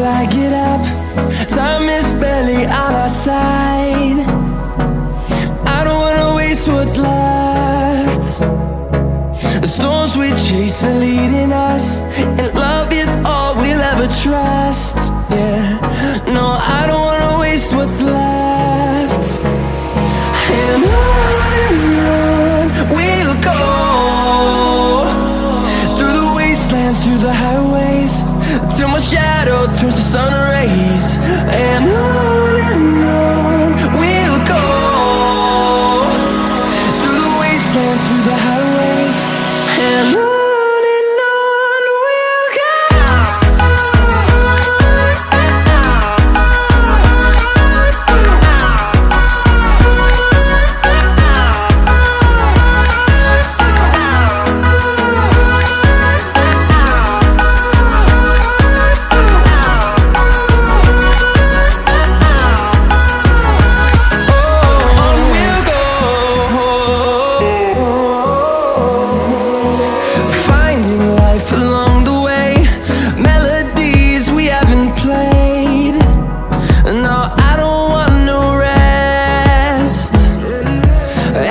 till I get up. Time is barely on our side. I don't wanna waste what's left. The storms we chase are leading us And love is all we'll ever trust. Yeah, no, I don't wanna waste what's left. And on we'll go Through the wastelands, through the highways Till my shadow turns to sun rays. life along the way. Melodies we haven't played. No, I don't want no rest.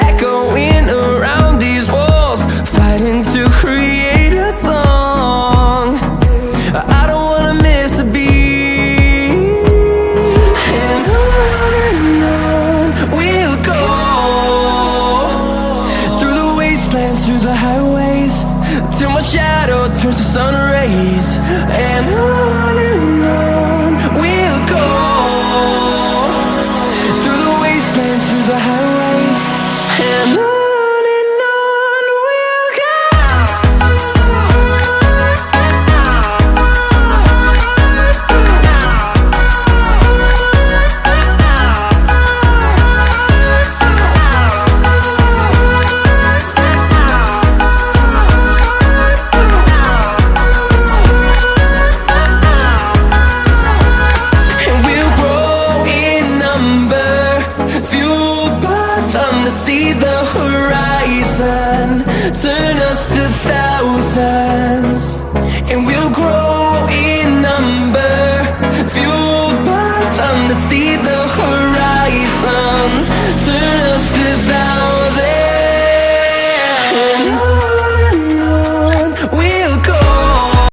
Echoing around these walls Fighting to create a song. I don't wanna miss a beat. And on and on we'll go. Through the wastelands, through the highways till my shadow turns to sun rays and I see the horizon. Turn us to thousands.